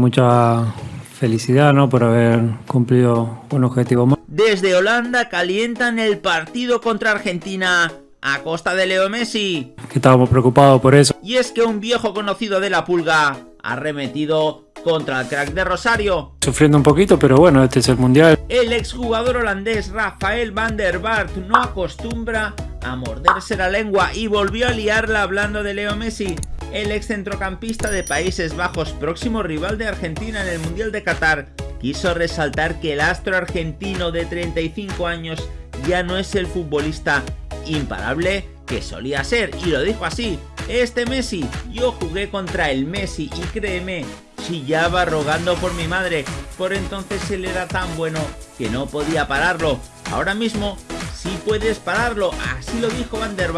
mucha felicidad ¿no? por haber cumplido un objetivo más. Desde Holanda calientan el partido contra Argentina a costa de Leo Messi. Que estábamos preocupados por eso. Y es que un viejo conocido de la pulga ha remetido contra el crack de Rosario. Sufriendo un poquito, pero bueno, este es el mundial. El exjugador holandés Rafael van der Vaart no acostumbra a morderse la lengua y volvió a liarla hablando de Leo Messi. El ex centrocampista de Países Bajos, próximo rival de Argentina en el Mundial de Qatar, quiso resaltar que el astro argentino de 35 años ya no es el futbolista imparable que solía ser, y lo dijo así, este Messi, yo jugué contra el Messi y créeme, chillaba rogando por mi madre, por entonces él era tan bueno que no podía pararlo, ahora mismo sí puedes pararlo, así lo dijo Van der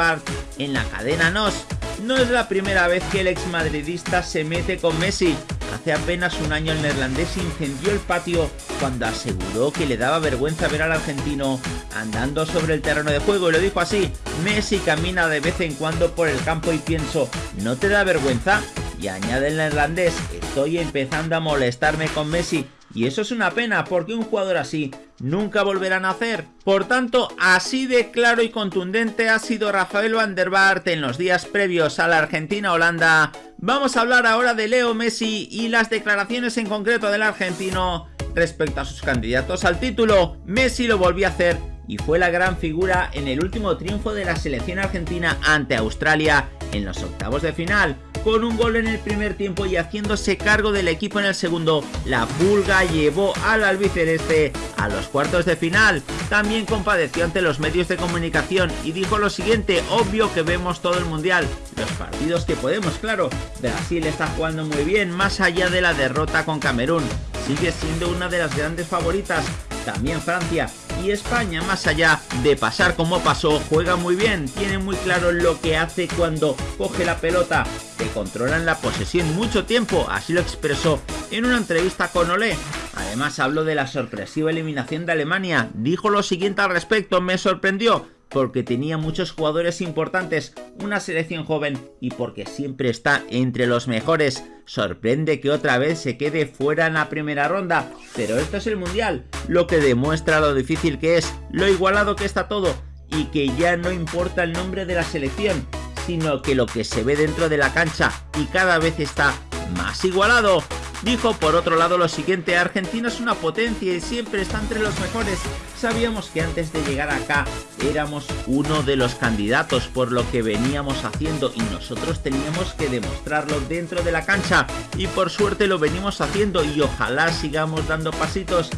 en la cadena NOS. No es la primera vez que el ex madridista se mete con Messi, Hace apenas un año el neerlandés incendió el patio cuando aseguró que le daba vergüenza ver al argentino andando sobre el terreno de juego y lo dijo así, Messi camina de vez en cuando por el campo y pienso, ¿no te da vergüenza? Y añade el neerlandés, estoy empezando a molestarme con Messi y eso es una pena porque un jugador así nunca volverá a nacer. Por tanto, así de claro y contundente ha sido Rafael van der Vaart en los días previos a la Argentina-Holanda. Vamos a hablar ahora de Leo Messi y las declaraciones en concreto del argentino respecto a sus candidatos al título. Messi lo volvió a hacer y fue la gran figura en el último triunfo de la selección argentina ante Australia en los octavos de final con un gol en el primer tiempo y haciéndose cargo del equipo en el segundo, la Pulga llevó al albiceleste a los cuartos de final. También compadeció ante los medios de comunicación y dijo lo siguiente, obvio que vemos todo el mundial, los partidos que podemos, claro. Brasil está jugando muy bien, más allá de la derrota con Camerún. Sigue siendo una de las grandes favoritas, también Francia y España, más allá de pasar como pasó, juega muy bien, tiene muy claro lo que hace cuando coge la pelota, que controlan la posesión mucho tiempo, así lo expresó en una entrevista con Olé. Además habló de la sorpresiva eliminación de Alemania, dijo lo siguiente al respecto, me sorprendió, porque tenía muchos jugadores importantes, una selección joven y porque siempre está entre los mejores. Sorprende que otra vez se quede fuera en la primera ronda, pero esto es el Mundial, lo que demuestra lo difícil que es, lo igualado que está todo y que ya no importa el nombre de la selección, sino que lo que se ve dentro de la cancha y cada vez está más igualado. Dijo por otro lado lo siguiente, Argentina es una potencia y siempre está entre los mejores. Sabíamos que antes de llegar acá éramos uno de los candidatos por lo que veníamos haciendo y nosotros teníamos que demostrarlo dentro de la cancha y por suerte lo venimos haciendo y ojalá sigamos dando pasitos.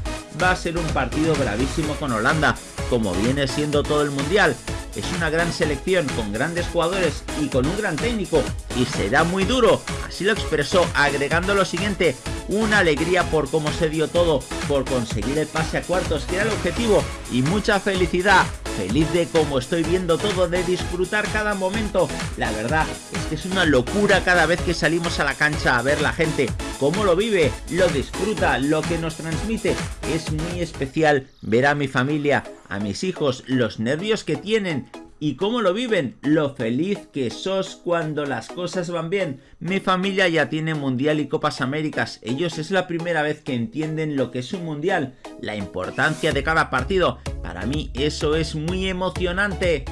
Va a ser un partido bravísimo con Holanda, como viene siendo todo el mundial. Es una gran selección con grandes jugadores y con un gran técnico y será muy duro, así lo expresó agregando lo siguiente, una alegría por cómo se dio todo, por conseguir el pase a cuartos que era el objetivo y mucha felicidad feliz de cómo estoy viendo todo, de disfrutar cada momento. La verdad es que es una locura cada vez que salimos a la cancha a ver la gente, cómo lo vive, lo disfruta, lo que nos transmite. Es muy especial ver a mi familia, a mis hijos, los nervios que tienen, ¿Y cómo lo viven? Lo feliz que sos cuando las cosas van bien. Mi familia ya tiene Mundial y Copas Américas. Ellos es la primera vez que entienden lo que es un Mundial. La importancia de cada partido. Para mí eso es muy emocionante.